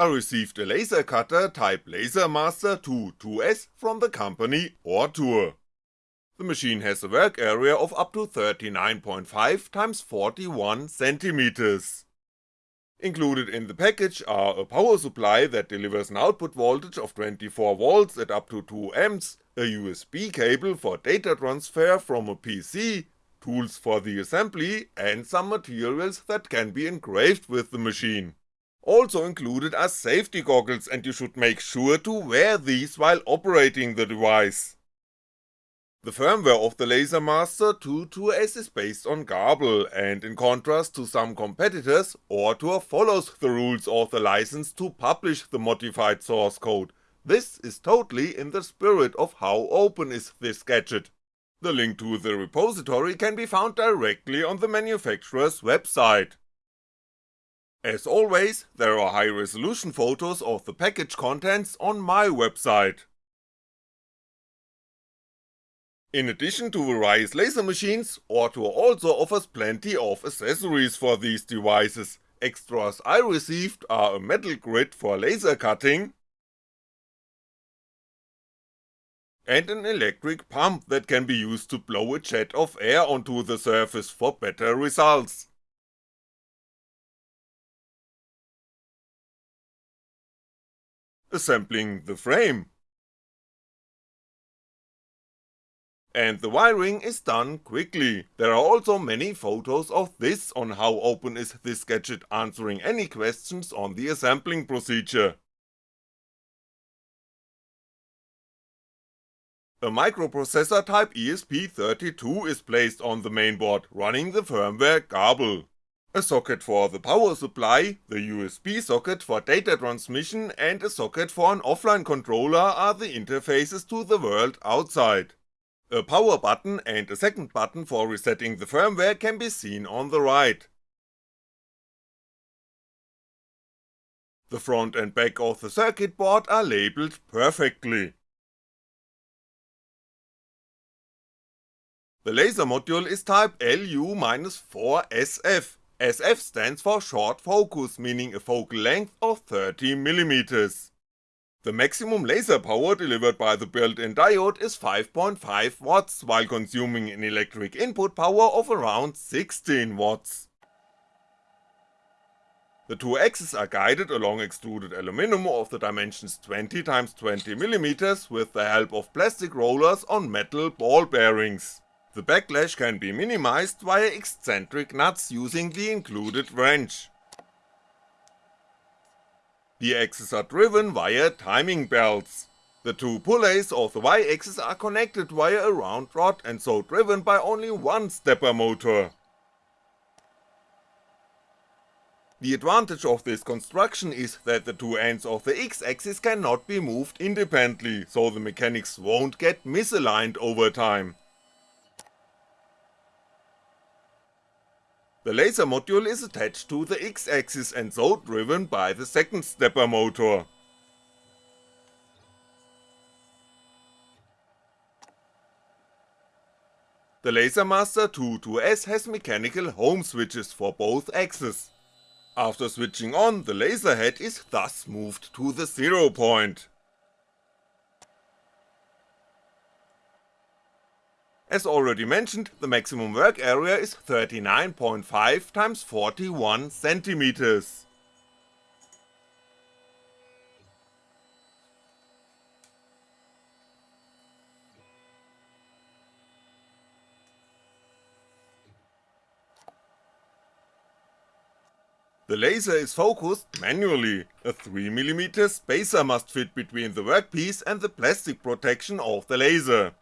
I received a laser cutter type LaserMaster 2 2S from the company Ortur. The machine has a work area of up to 39.5 x 41 cm. Included in the package are a power supply that delivers an output voltage of 24V at up to 2A, a USB cable for data transfer from a PC, tools for the assembly, and some materials that can be engraved with the machine. Also included are safety goggles and you should make sure to wear these while operating the device. The firmware of the LaserMaster 2 2S is based on Grbl, and in contrast to some competitors, Ortur follows the rules of the license to publish the modified source code, this is totally in the spirit of how open is this gadget. The link to the repository can be found directly on the manufacturer's website. As always, there are high resolution photos of the package contents on my website. In addition to various laser machines, Ortur also offers plenty of accessories for these devices, extras I received are a metal grid for laser cutting, and an electric pump that can be used to blow a jet of air onto the surface for better results. Assembling the frame And the wiring is done quickly, there are also many photos of this on how open is this gadget answering any questions on the assembling procedure. A microprocessor type ESP32 is placed on the mainboard, running the firmware Grbl. A socket for the power supply, the USB socket for data transmission and a socket for an offline controller are the interfaces to the world outside. A power button and a second button for resetting the firmware can be seen on the right. The front and back of the circuit board are labelled perfectly. The laser module is type LU-4SF, SF stands for short focus, meaning a focal length of 30mm. The maximum laser power delivered by the built-in diode is 5.5W while consuming an electric input power of around 16W. The two axes are guided along extruded aluminum of the dimensions 20x20mm with the help of plastic rollers on metal ball bearings. The backlash can be minimized via eccentric nuts using the included wrench. The axes are driven via timing belts. The two pulleys of the Y-axis are connected via a round rod and so driven by only one stepper motor. The advantage of this construction is that the two ends of the X-axis cannot be moved independently, so the mechanics won't get misaligned over time. The laser module is attached to the X-axis and so driven by the second stepper motor. The LaserMaster 2 2S has mechanical home switches for both axes. After switching on, the laser head is thus moved to the zero point. As already mentioned, the maximum work area is 39.5 x 41 cm. The laser is focused manually, a 3mm spacer must fit between the workpiece and the plastic protection of the laser.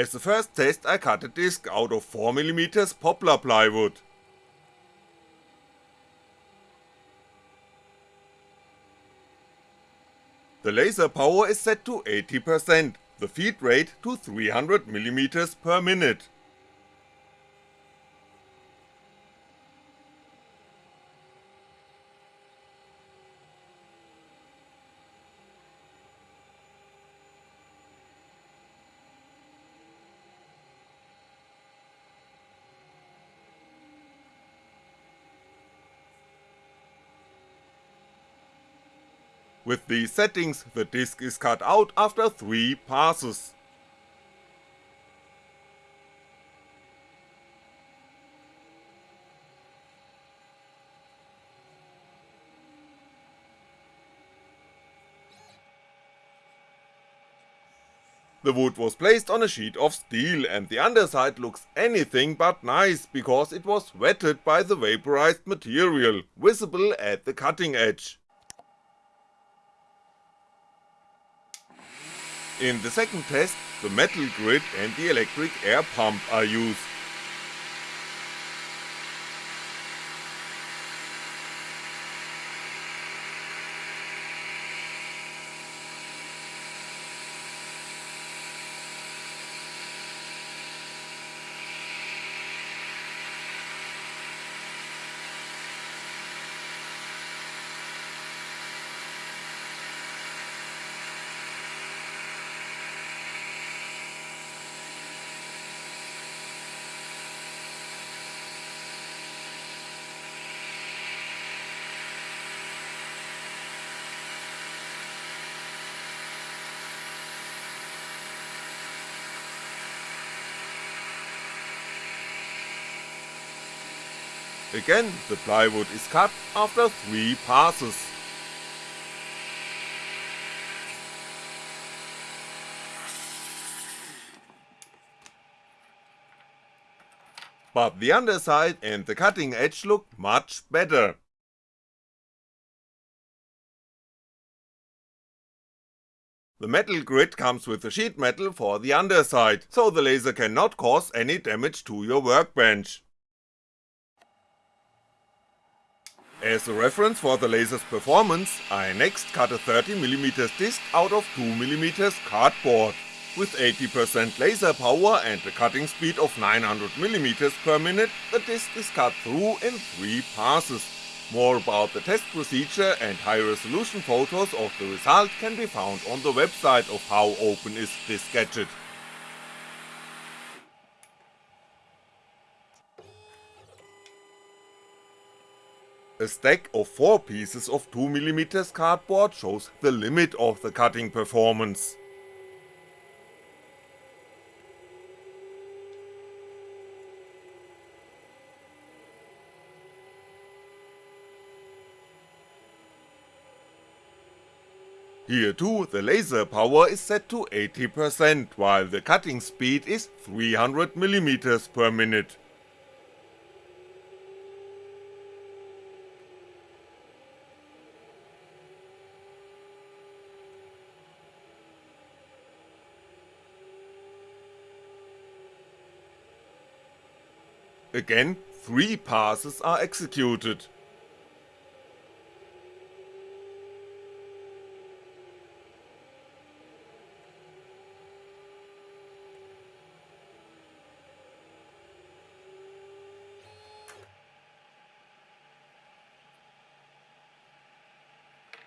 As the first test I cut a disc out of 4mm poplar plywood. The laser power is set to 80%, the feed rate to 300mm per minute. With these settings the disc is cut out after 3 passes. The wood was placed on a sheet of steel and the underside looks anything but nice because it was wetted by the vaporized material, visible at the cutting edge. In the second test, the metal grid and the electric air pump are used. Again the plywood is cut after 3 passes. But the underside and the cutting edge look much better. The metal grid comes with the sheet metal for the underside, so the laser cannot cause any damage to your workbench. As a reference for the laser's performance, I next cut a 30mm disc out of 2mm cardboard. With 80% laser power and a cutting speed of 900mm per minute, the disc is cut through in 3 passes. More about the test procedure and high resolution photos of the result can be found on the website of How Open Is This Gadget. A stack of 4 pieces of 2mm cardboard shows the limit of the cutting performance. Here too the laser power is set to 80% while the cutting speed is 300mm per minute. Again, 3 passes are executed.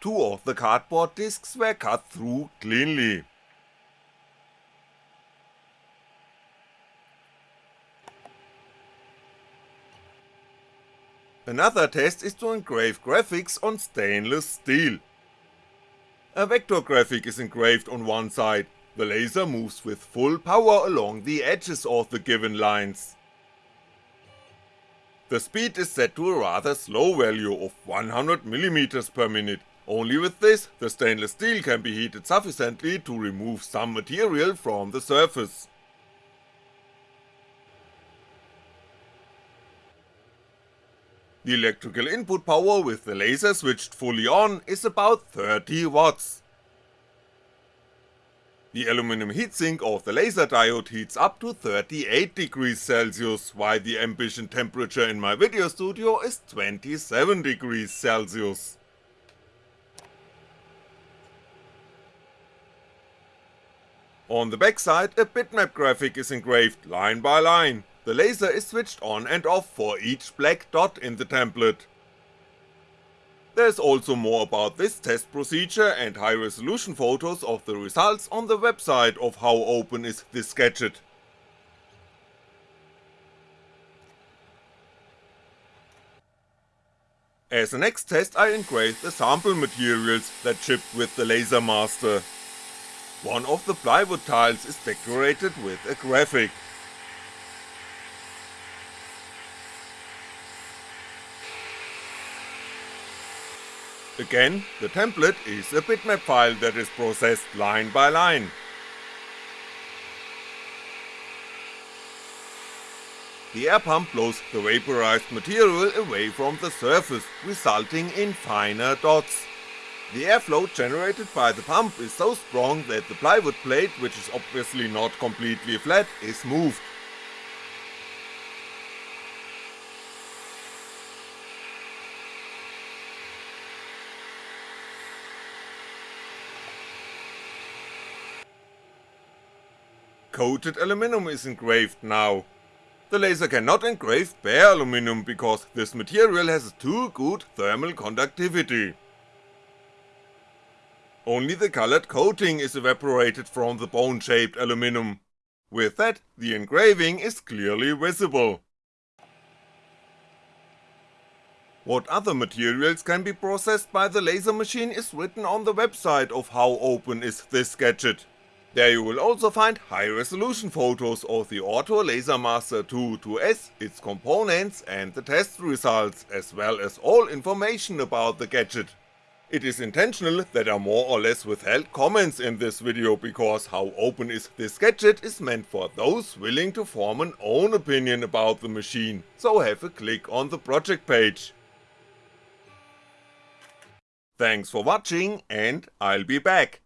Two of the cardboard discs were cut through cleanly. Another test is to engrave graphics on stainless steel. A vector graphic is engraved on one side, the laser moves with full power along the edges of the given lines. The speed is set to a rather slow value of 100mm per minute, only with this the stainless steel can be heated sufficiently to remove some material from the surface. The electrical input power with the laser switched fully on is about 30 watts. The aluminum heatsink of the laser diode heats up to 38 degrees Celsius, while the ambient temperature in my video studio is 27 degrees Celsius. On the backside a bitmap graphic is engraved line by line, the laser is switched on and off for each black dot in the template. There's also more about this test procedure and high resolution photos of the results on the website of How Open Is This Gadget. As a next test I engraved the sample materials that shipped with the Laser Master. One of the plywood tiles is decorated with a graphic. Again, the template is a bitmap file that is processed line by line. The air pump blows the vaporized material away from the surface, resulting in finer dots. The airflow generated by the pump is so strong that the plywood plate, which is obviously not completely flat, is moved. Coated aluminum is engraved now. The laser cannot engrave bare aluminum because this material has too good thermal conductivity. Only the colored coating is evaporated from the bone-shaped aluminum. With that, the engraving is clearly visible. What other materials can be processed by the laser machine is written on the website of how open is this gadget. There you will also find high resolution photos of the Ortur LaserMaster 2 2S, its components and the test results, as well as all information about the gadget. It is intentional that I more or less withheld comments in this video because how open is this gadget is meant for those willing to form an own opinion about the machine, so have a click on the project page. Thanks for watching and I'll be back.